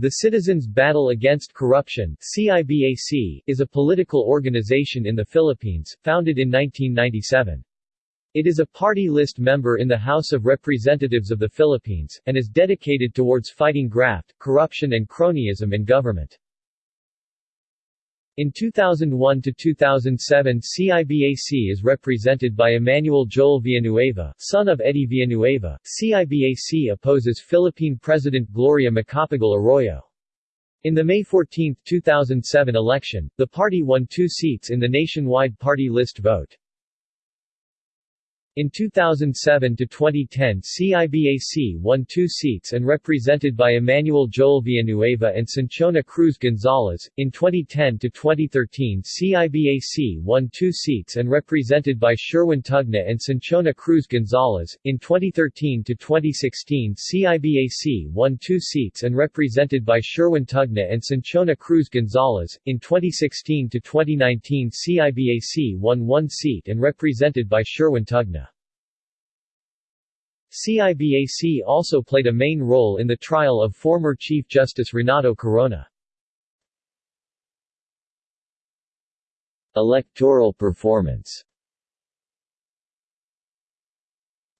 The Citizens Battle Against Corruption CIBAC, is a political organization in the Philippines, founded in 1997. It is a party list member in the House of Representatives of the Philippines, and is dedicated towards fighting graft, corruption and cronyism in government. In 2001 to 2007 CIBAC is represented by Emmanuel Joel Villanueva, son of Eddie Villanueva. CIBAC opposes Philippine President Gloria Macapagal Arroyo. In the May 14, 2007 election, the party won two seats in the nationwide party list vote. In 2007 to 2010 CIBAC won two seats and represented by Emmanuel Joel Villanueva and Cinchona Cruz Gonzales. In 2010 to 2013 CIBAC won two seats and represented by Sherwin Tugna and Cinchona Cruz Gonzales. In 2013 to 2016 CIBAC won two seats and represented by Sherwin Tugna and Cinchona Cruz Gonzales. In 2016 to 2019 CIBAC won one seat and represented by Sherwin Tugna. CIBAC also played a main role in the trial of former Chief Justice Renato Corona. Electoral performance.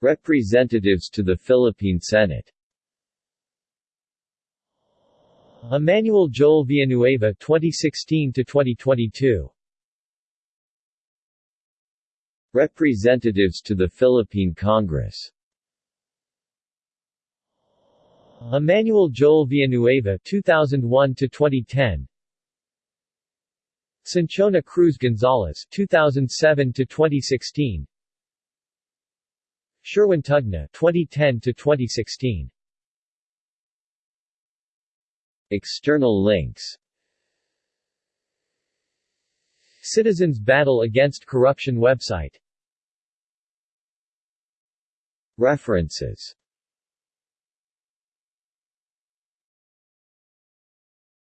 Representatives to the Philippine Senate. Emmanuel Joel Villanueva 2016 to 2022 Representatives to the Philippine Congress Emmanuel Joel Villanueva 2001 to 2010 Cinchona Cruz Gonzales 2007 to 2016 Sherwin Tugna 2010 to 2016 External links. Citizens Battle Against Corruption website. References